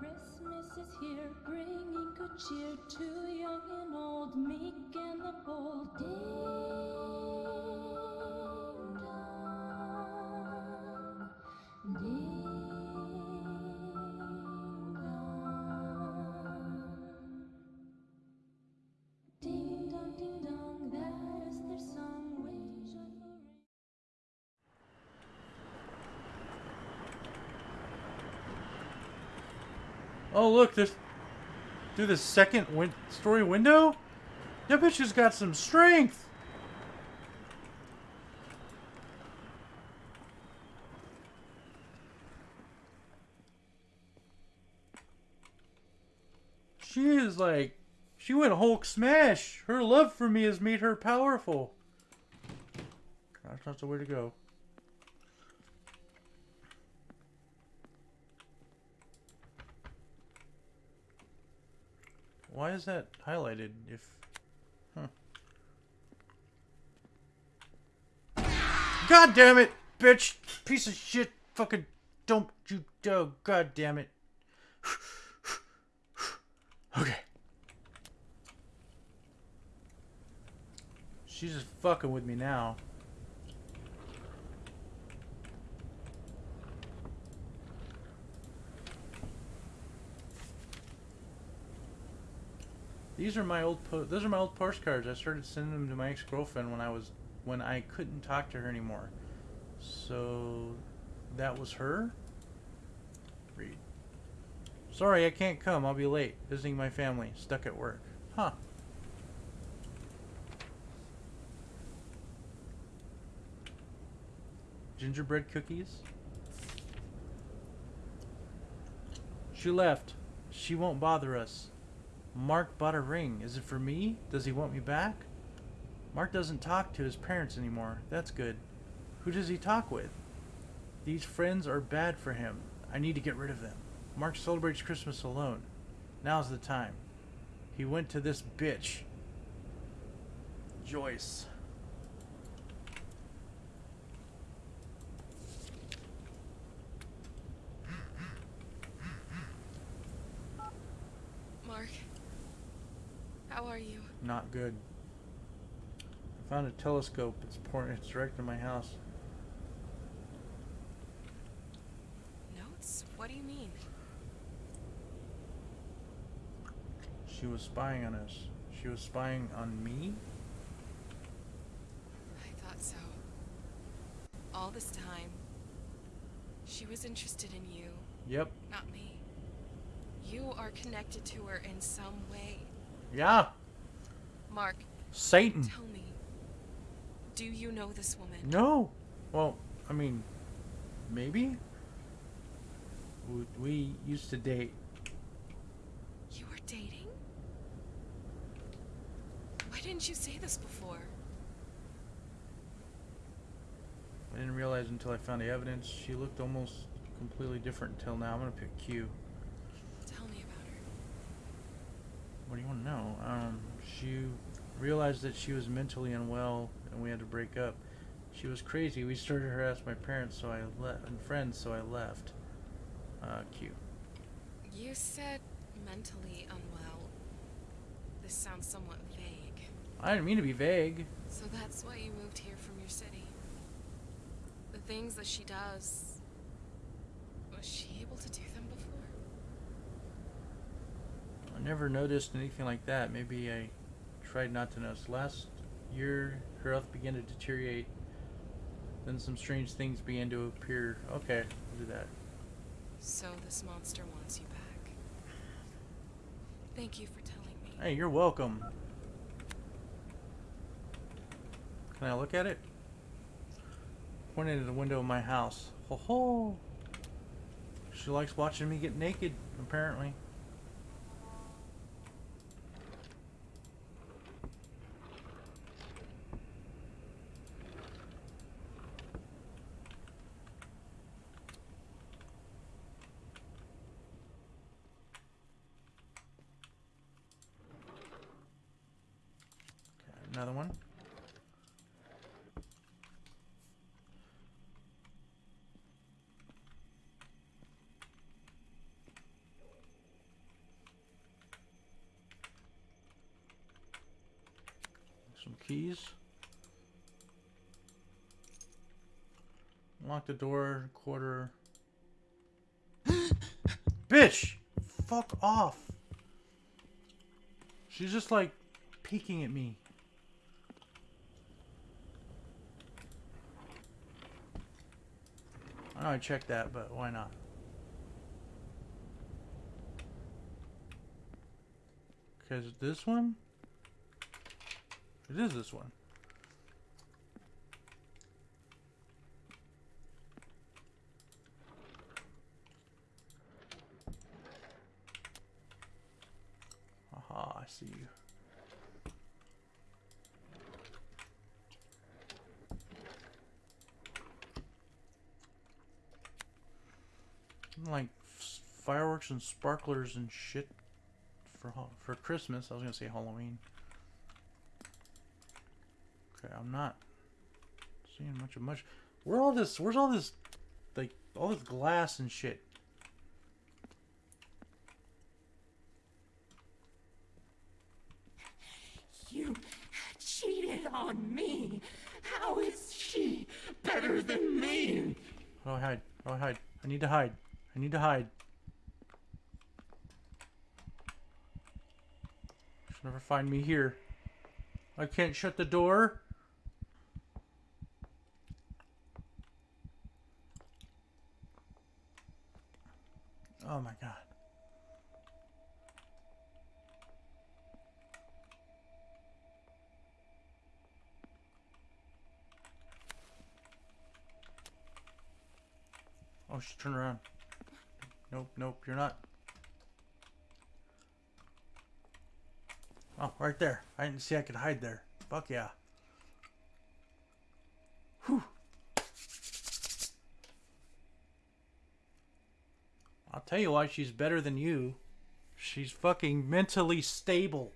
Christmas is here, bringing good cheer to young and old, meek and the bold. Ding Oh, look, there's through the second win- story window. That bitch has got some strength. She is like, she went Hulk smash. Her love for me has made her powerful. That's not the way to go. Why is that highlighted if... Huh. God damn it, bitch! Piece of shit! Fucking don't you... Oh, god damn it. okay. She's just fucking with me now. These are my old those are my old postcards. I started sending them to my ex-girlfriend when I was when I couldn't talk to her anymore. So that was her. Read. Sorry, I can't come. I'll be late visiting my family. Stuck at work. Huh. Gingerbread cookies. She left. She won't bother us. Mark bought a ring. Is it for me? Does he want me back? Mark doesn't talk to his parents anymore. That's good. Who does he talk with? These friends are bad for him. I need to get rid of them. Mark celebrates Christmas alone. Now's the time. He went to this bitch. Joyce. Mark, how are you? Not good. I found a telescope. It's pointing. It's directed at my house. Notes? What do you mean? She was spying on us. She was spying on me? I thought so. All this time, she was interested in you, Yep. not me. You are connected to her in some way. Yeah. Mark, Satan. tell me. Do you know this woman? No. Well, I mean, maybe. We, used to date. You were dating? Why didn't you say this before? I didn't realize until I found the evidence. She looked almost completely different until now. I'm gonna pick Q. Tell me about her. What do you want to know? Um, she realized that she was mentally unwell, and we had to break up. She was crazy. We started to harass my parents, so I left, and friends, so I left. Uh, Q. You said mentally unwell. This sounds somewhat vague. I didn't mean to be vague. So that's why you moved here from your city. The things that she does. Was she able to do them before? I never noticed anything like that. Maybe I tried not to notice. Last year, her health began to deteriorate. Then some strange things began to appear. Okay, I'll do that. So this monster wants you back. Thank you for telling me. Hey, you're welcome. Can I look at it? Pointed at the window of my house. Ho ho! She likes watching me get naked, apparently. another one. Some keys. Lock the door, quarter. Bitch! Fuck off! She's just like peeking at me. I know I checked that, but why not? Because this one? It is this one. Aha, I see you. Like fireworks and sparklers and shit for for Christmas. I was gonna say Halloween. Okay, I'm not seeing much of much. Where all this? Where's all this? Like all this glass and shit. You cheated on me. How is she better than me? How do I hide? How do I hide? I need to hide. I need to hide. She'll never find me here. I can't shut the door. Oh my god. Oh, she turned around. Nope, nope, you're not. Oh, right there. I didn't see I could hide there. Fuck yeah. Whew. I'll tell you why she's better than you. She's fucking mentally stable.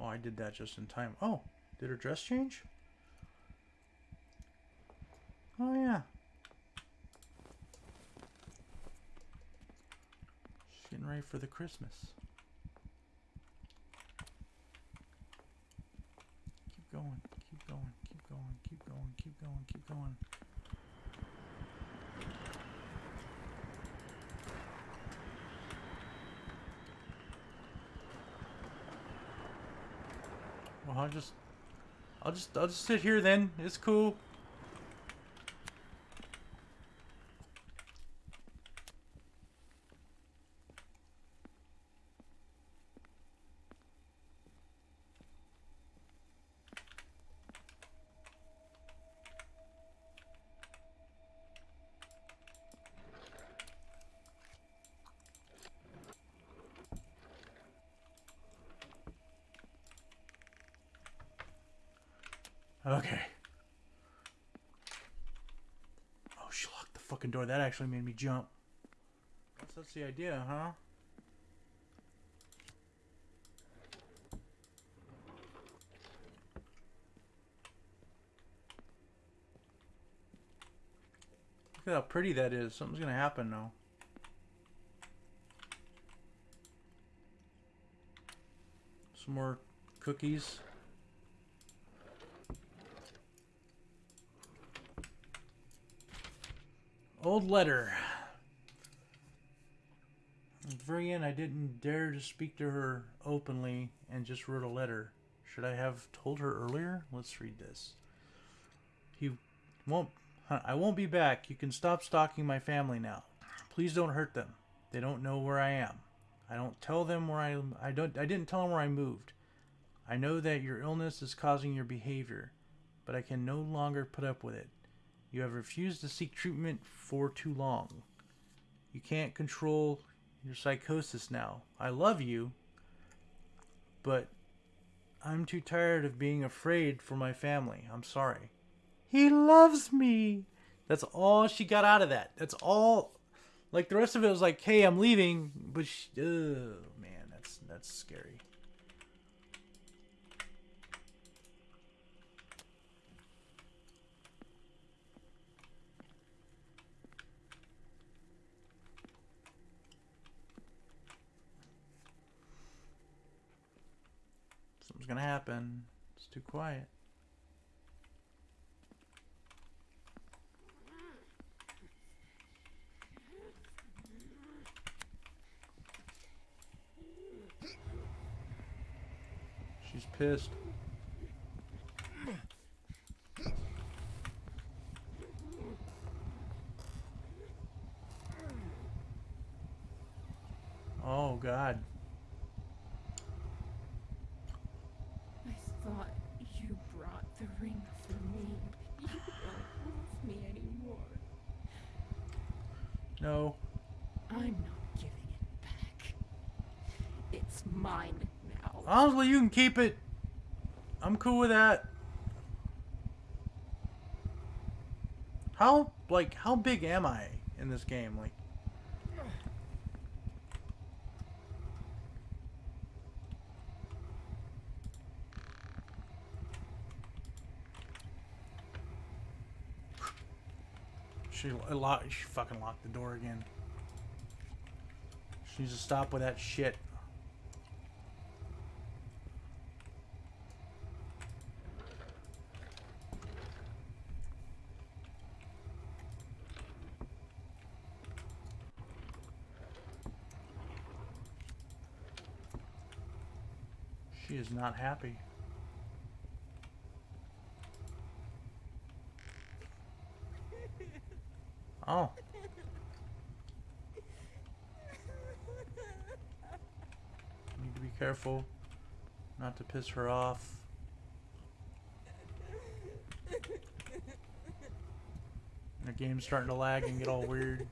Oh, I did that just in time. Oh, did her dress change? Oh, yeah. She's getting ready for the Christmas. Keep going, keep going, keep going, keep going, keep going, keep going. I'll just, I'll just, I'll just sit here then. It's cool. Okay. Oh, she locked the fucking door. That actually made me jump. Guess that's the idea, huh? Look at how pretty that is. Something's gonna happen now. Some more cookies. Old letter. At the very end, I didn't dare to speak to her openly and just wrote a letter. Should I have told her earlier? Let's read this. He won't. I won't be back. You can stop stalking my family now. Please don't hurt them. They don't know where I am. I don't tell them where I. I don't. I didn't tell them where I moved. I know that your illness is causing your behavior, but I can no longer put up with it. You have refused to seek treatment for too long. You can't control your psychosis now. I love you, but I'm too tired of being afraid for my family. I'm sorry. He loves me. That's all she got out of that. That's all. Like the rest of it was like, "Hey, I'm leaving," but she, oh man, that's that's scary. Gonna happen. It's too quiet. She's pissed. Oh God. I thought you brought the ring for me. You don't love me anymore. No. I'm not giving it back. It's mine now. Honestly, you can keep it. I'm cool with that. How like how big am I in this game? Like She locked. She fucking locked the door again. She needs to stop with that shit. She is not happy. Oh. Need to be careful not to piss her off. The game's starting to lag and get all weird.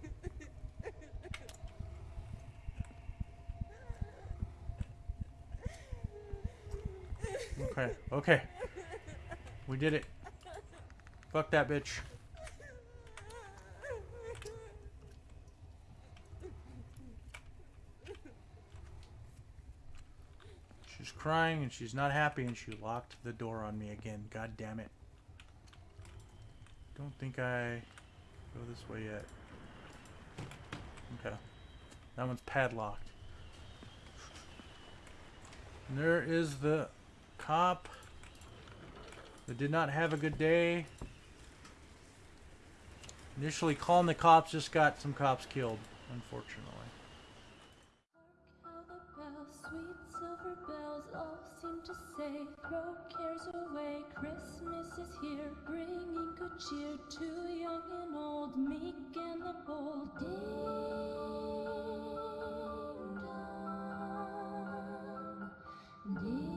Okay, okay. We did it. Fuck that bitch. She's crying and she's not happy and she locked the door on me again. God damn it. Don't think I go this way yet. Okay. That one's padlocked. And there is the cop that did not have a good day. Initially calling the cops just got some cops killed, unfortunately sweet silver bells all seem to say, throw cares away, Christmas is here, bringing good cheer to young and old, meek and the bold. Ding dong, ding.